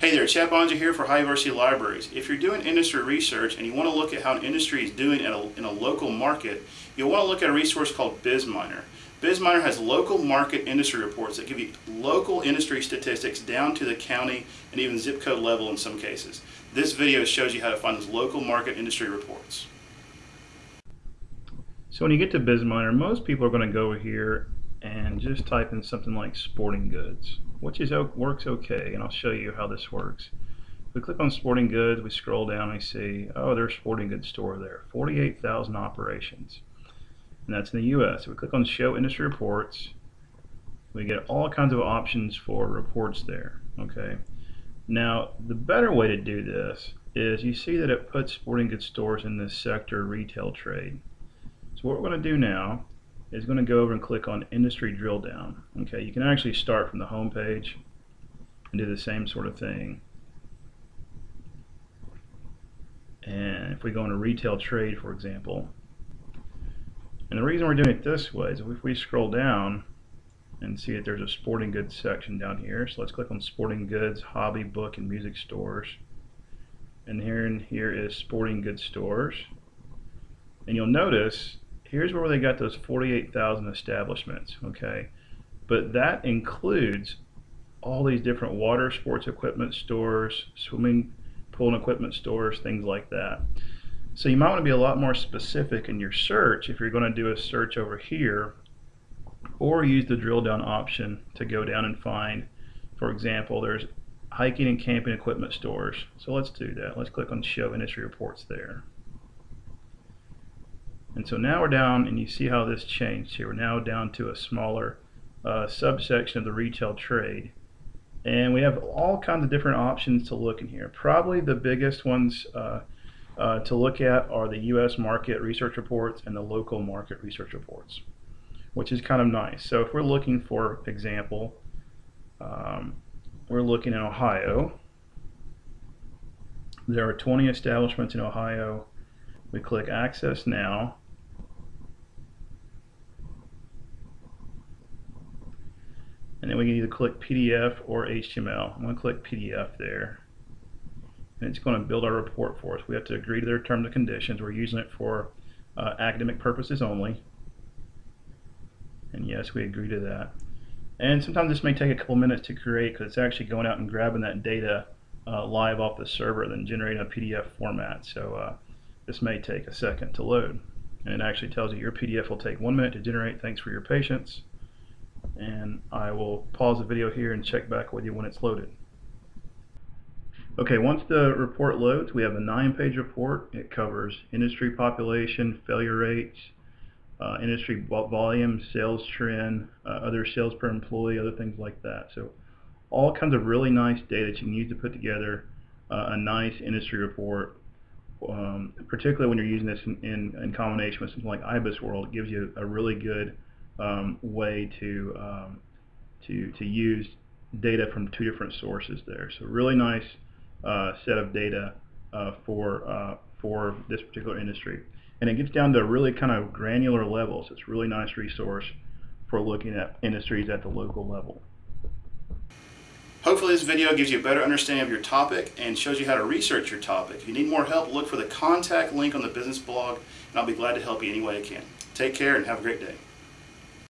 Hey there, Chad Bonja here for High University Libraries. If you're doing industry research and you want to look at how an industry is doing in a, in a local market, you'll want to look at a resource called BizMiner. BizMiner has local market industry reports that give you local industry statistics down to the county and even zip code level in some cases. This video shows you how to find those local market industry reports. So when you get to BizMiner, most people are going to go over here and just type in something like sporting goods, which is works okay, and I'll show you how this works. We click on sporting goods, we scroll down, we see, oh, there's sporting goods store there, 48,000 operations, and that's in the U.S. we click on show industry reports, we get all kinds of options for reports there, okay. Now, the better way to do this is you see that it puts sporting goods stores in this sector retail trade. So what we're going to do now is going to go over and click on industry drill down. Okay, you can actually start from the home page and do the same sort of thing. And if we go into retail trade, for example, and the reason we're doing it this way is if we scroll down and see that there's a sporting goods section down here. So let's click on sporting goods, hobby, book, and music stores. And here and here is sporting goods stores. And you'll notice here's where they got those 48,000 establishments, okay? But that includes all these different water sports equipment stores, swimming pool and equipment stores, things like that. So you might want to be a lot more specific in your search if you're going to do a search over here or use the drill down option to go down and find, for example, there's hiking and camping equipment stores. So let's do that. Let's click on show industry reports there. So now we're down, and you see how this changed here. We're now down to a smaller uh, subsection of the retail trade. And we have all kinds of different options to look in here. Probably the biggest ones uh, uh, to look at are the U.S. market research reports and the local market research reports, which is kind of nice. So if we're looking, for example, um, we're looking in Ohio. There are 20 establishments in Ohio. We click Access Now and then we can either click PDF or HTML. I'm going to click PDF there. And it's going to build our report for us. We have to agree to their terms and conditions. We're using it for uh, academic purposes only. And yes we agree to that. And sometimes this may take a couple minutes to create because it's actually going out and grabbing that data uh, live off the server then generating a PDF format. So uh, this may take a second to load. And it actually tells you your PDF will take one minute to generate. Thanks for your patience and I will pause the video here and check back with you when it's loaded. Okay, once the report loads, we have a nine-page report. It covers industry population, failure rates, uh, industry volume, sales trend, uh, other sales per employee, other things like that. So all kinds of really nice data that you can use to put together uh, a nice industry report, um, particularly when you're using this in, in, in combination with something like IBISWorld. It gives you a really good um, way to, um, to, to use data from two different sources there. So really nice uh, set of data uh, for, uh, for this particular industry. And it gets down to really kind of granular levels. It's a really nice resource for looking at industries at the local level. Hopefully this video gives you a better understanding of your topic and shows you how to research your topic. If you need more help, look for the contact link on the business blog and I'll be glad to help you any way I can. Take care and have a great day.